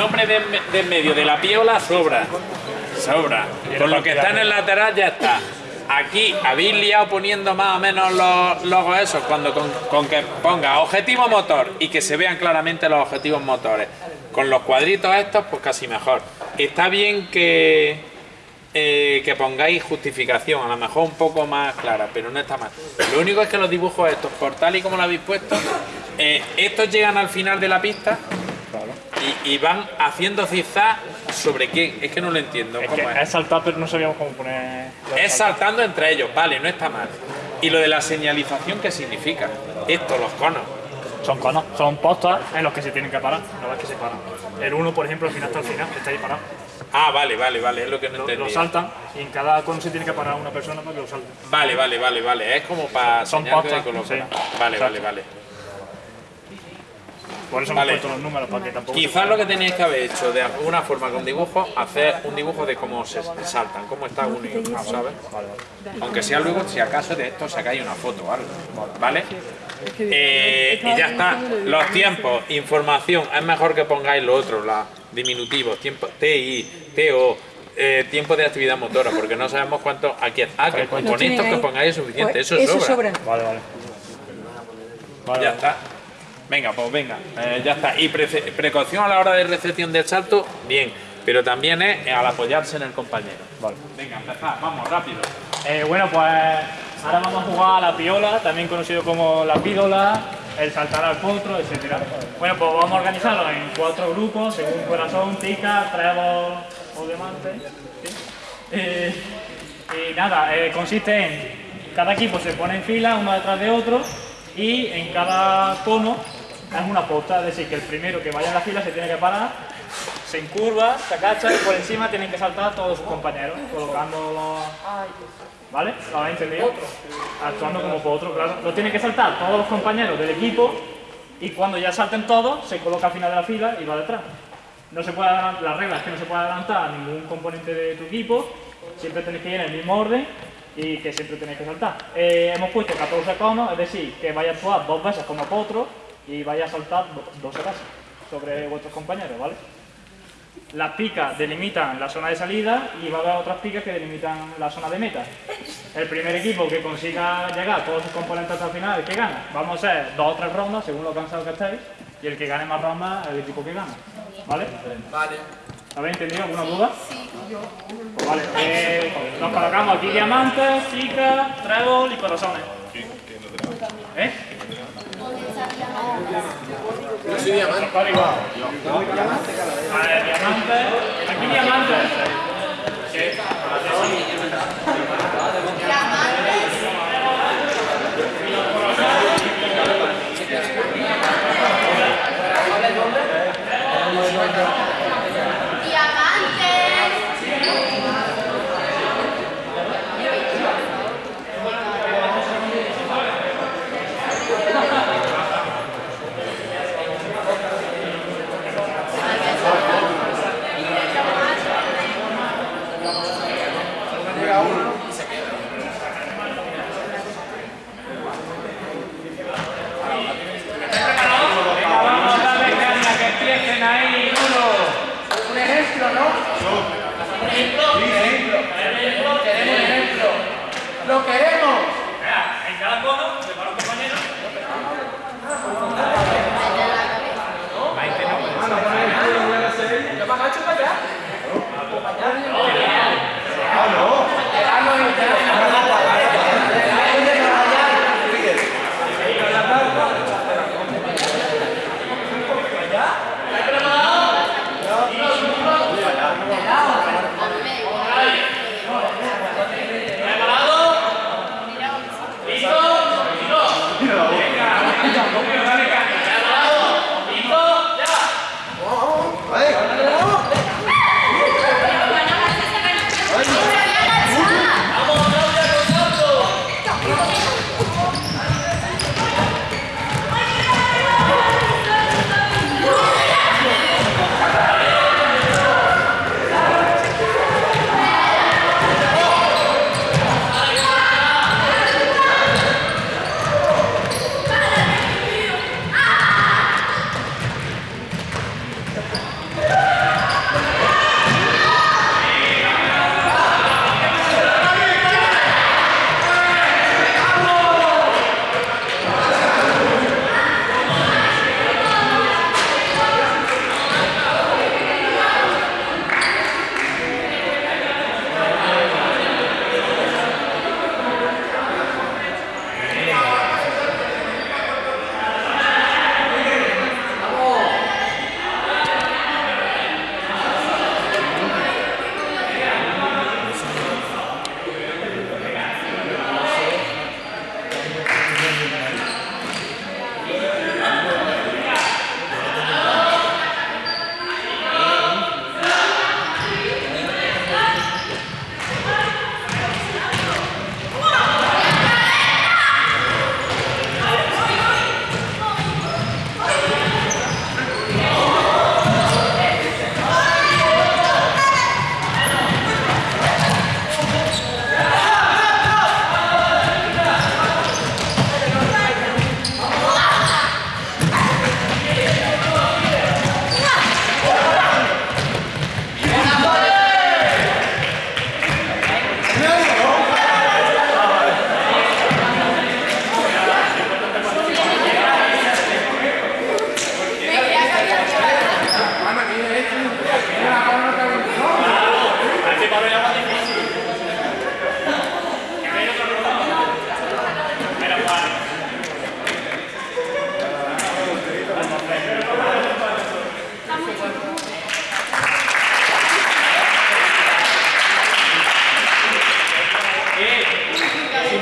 nombre de, de en medio de la piola sobra. Sobra. Con lo que está en el lateral ya está. Aquí habéis liado poniendo más o menos los logos esos, cuando con, con que ponga objetivo motor y que se vean claramente los objetivos motores. Con los cuadritos estos, pues casi mejor. Está bien que, eh, que pongáis justificación, a lo mejor un poco más clara, pero no está mal. Lo único es que los dibujos estos, por tal y como lo habéis puesto, eh, estos llegan al final de la pista y, y van haciendo zigzag sobre quién. Es que no lo entiendo. Es ¿cómo que es? es saltar, pero no sabíamos cómo poner. lo Es saltando entre ellos, vale, no está mal. Y lo de la señalización, ¿qué significa? Esto, los conos. Son conos, son postas en los que se tienen que parar. No ves que se paran. El uno, por ejemplo, al final hasta el final, está ahí parado. Ah, vale, vale, vale, es lo que no Lo, lo entendía. saltan y en cada cono se tiene que parar una persona para que lo salte. Vale, vale, vale, vale. Es como para Son postas, sí. Vale, vale, vale. Por eso Vale. hemos puesto los números, para que tampoco. Quizás lo que teníais que haber hecho de alguna forma con dibujo, hacer un dibujo de cómo se saltan, cómo está uno y otro, ¿sabes? Aunque sea luego, si acaso de esto sacáis una foto o algo, ¿vale? Eh, y ya está. Los tiempos, información, es mejor que pongáis lo otro, los diminutivos, tiempo, TI, TO, eh, tiempo de actividad motora, porque no sabemos cuánto aquí. Ah, que con, estos que pongáis es suficiente, Pues eso sobra. sobra. Vale, vale. Ya está. Venga, pues venga, eh, ya está. Y prece- precaución a la hora de recepción del salto, bien. Pero también es al apoyarse en el compañero. Vale. Venga, empezad, vamos, rápido. Eh, bueno, pues ahora vamos a jugar a la piola, también conocido como la pídola, el saltar al potro, etc. Bueno, pues vamos a organizarlo en cuatro grupos, según corazón, tica, trébol o diamante. ¿sí? Eh, y nada, eh, consiste en cada equipo se pone en fila uno detrás de otro y en cada cono es una posta, es decir, que el primero que vaya en la fila se tiene que parar se encurva, se agacha y por encima tienen que saltar todos sus compañeros, colocando los... ¿Vale? ¿Lo habéis entendido? Actuando como potro, claro. Lo tienen que saltar todos los compañeros del equipo y cuando ya salten todos, se coloca al final de la fila y va detrás. No se puede, adelan- la regla es que no se puede adelantar a ningún componente de tu equipo, siempre tenéis que ir en el mismo orden y que siempre tenéis que saltar. Eh, hemos puesto 14 conos, es decir, que vaya a actuar dos veces como potro y vaya a saltar do- 12 veces sobre vuestros compañeros, ¿vale? Las picas delimitan la zona de salida y va a haber otras picas que delimitan la zona de meta. El primer equipo que consiga llegar a todos sus componentes hasta el final, el que gana. Vamos a hacer dos o tres rondas según lo cansado que estéis y el que gane más rondas es el equipo que gana. ¿Vale? Vale. ¿Habéis entendido alguna duda? Pues vale, eh, nos colocamos aquí diamantes, chicas, trébol y corazones. ¿Eh? Yo soy diamante. Vale, diamantes. Aquí diamantes. Sí. Vamos a darle caña que ahí, uno. Un ejemplo, ¿no? Un ejemplo. Queremos un ejemplo. Lo queremos. Vea, En cada cono, se para un compañero.